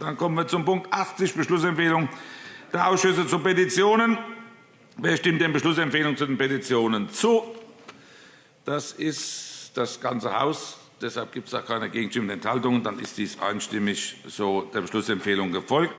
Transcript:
Dann kommen wir zum Punkt 80, Beschlussempfehlung der Ausschüsse zu Petitionen. Wer stimmt den Beschlussempfehlungen zu den Petitionen zu? Das ist das ganze Haus. Deshalb gibt es auch keine Gegenstimmen und Enthaltungen. Dann ist dies einstimmig so der Beschlussempfehlung gefolgt.